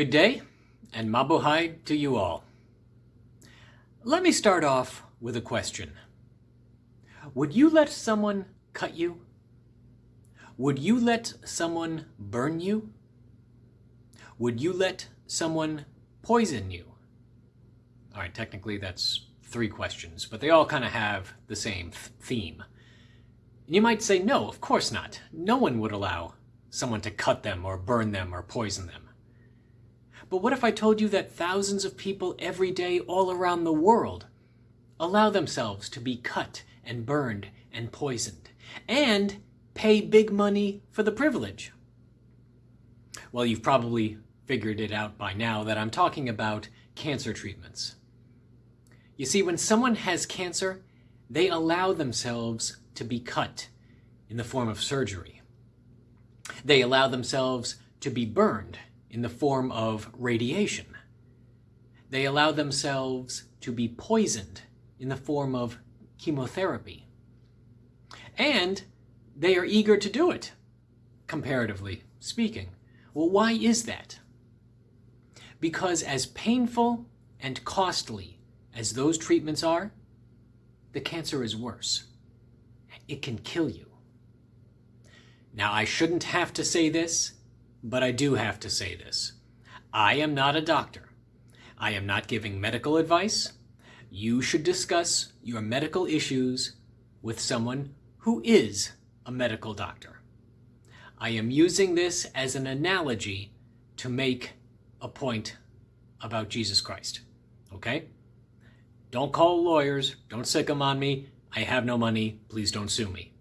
Good day, and Mabuhay to you all. Let me start off with a question. Would you let someone cut you? Would you let someone burn you? Would you let someone poison you? All right, technically that's three questions, but they all kind of have the same th theme. And you might say, no, of course not. No one would allow someone to cut them or burn them or poison them. But what if I told you that thousands of people every day all around the world allow themselves to be cut and burned and poisoned and pay big money for the privilege? Well, you've probably figured it out by now that I'm talking about cancer treatments. You see, when someone has cancer, they allow themselves to be cut in the form of surgery. They allow themselves to be burned in the form of radiation. They allow themselves to be poisoned in the form of chemotherapy. And they are eager to do it, comparatively speaking. Well, why is that? Because as painful and costly as those treatments are, the cancer is worse. It can kill you. Now, I shouldn't have to say this, but I do have to say this. I am not a doctor. I am not giving medical advice. You should discuss your medical issues with someone who is a medical doctor. I am using this as an analogy to make a point about Jesus Christ. Okay? Don't call lawyers. Don't sick them on me. I have no money. Please don't sue me.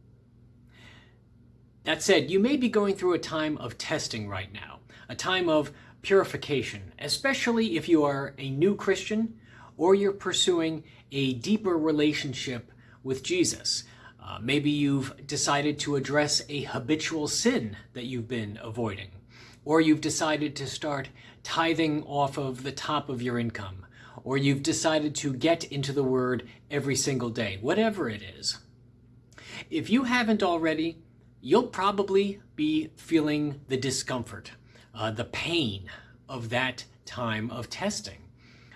That said, you may be going through a time of testing right now, a time of purification, especially if you are a new Christian or you're pursuing a deeper relationship with Jesus. Uh, maybe you've decided to address a habitual sin that you've been avoiding, or you've decided to start tithing off of the top of your income, or you've decided to get into the Word every single day, whatever it is. If you haven't already, you'll probably be feeling the discomfort, uh, the pain of that time of testing.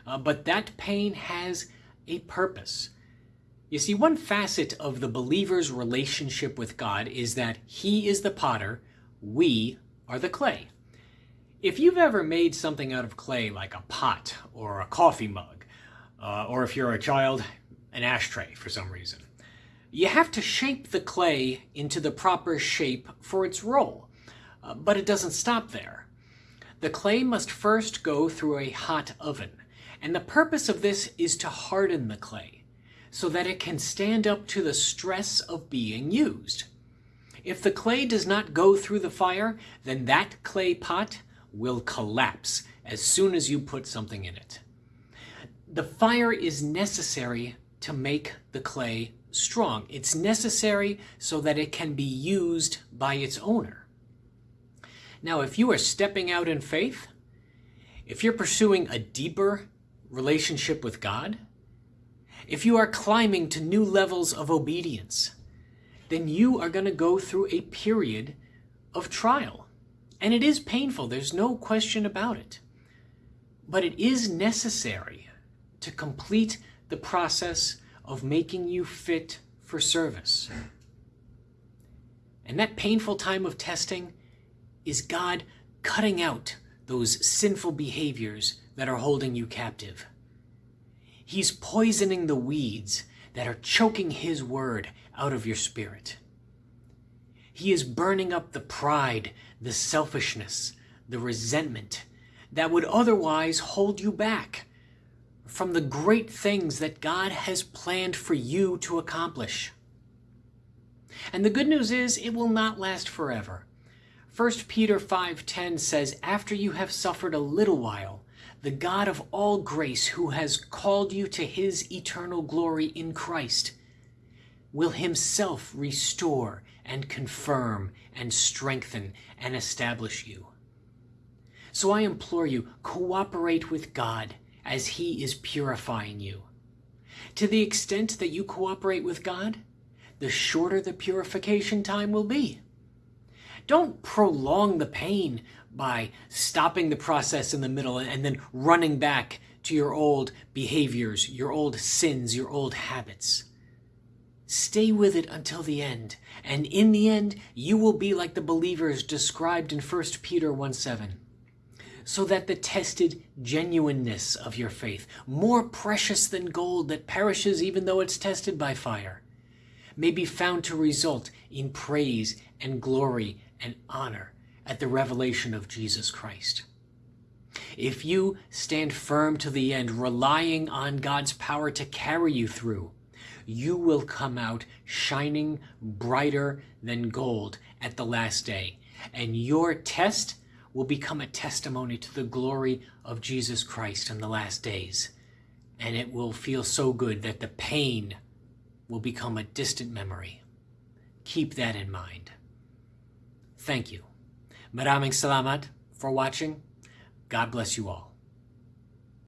Uh, but that pain has a purpose. You see, one facet of the believer's relationship with God is that he is the potter, we are the clay. If you've ever made something out of clay like a pot or a coffee mug, uh, or if you're a child, an ashtray for some reason, you have to shape the clay into the proper shape for its role. Uh, but it doesn't stop there. The clay must first go through a hot oven, and the purpose of this is to harden the clay so that it can stand up to the stress of being used. If the clay does not go through the fire, then that clay pot will collapse as soon as you put something in it. The fire is necessary to make the clay strong. It's necessary so that it can be used by its owner. Now, if you are stepping out in faith, if you're pursuing a deeper relationship with God, if you are climbing to new levels of obedience, then you are going to go through a period of trial. And it is painful, there's no question about it. But it is necessary to complete the process of making you fit for service. And that painful time of testing is God cutting out those sinful behaviors that are holding you captive. He's poisoning the weeds that are choking His word out of your spirit. He is burning up the pride, the selfishness, the resentment that would otherwise hold you back from the great things that God has planned for you to accomplish. And the good news is it will not last forever. 1 Peter 5:10 says, "After you have suffered a little while, the God of all grace, who has called you to his eternal glory in Christ, will himself restore and confirm and strengthen and establish you." So I implore you, cooperate with God as He is purifying you. To the extent that you cooperate with God, the shorter the purification time will be. Don't prolong the pain by stopping the process in the middle and then running back to your old behaviors, your old sins, your old habits. Stay with it until the end, and in the end, you will be like the believers described in 1 Peter 1 7 so that the tested genuineness of your faith, more precious than gold that perishes even though it's tested by fire, may be found to result in praise and glory and honor at the revelation of Jesus Christ. If you stand firm to the end, relying on God's power to carry you through, you will come out shining brighter than gold at the last day. And your test will become a testimony to the glory of Jesus Christ in the last days. And it will feel so good that the pain will become a distant memory. Keep that in mind. Thank you. Maraming salamat for watching. God bless you all.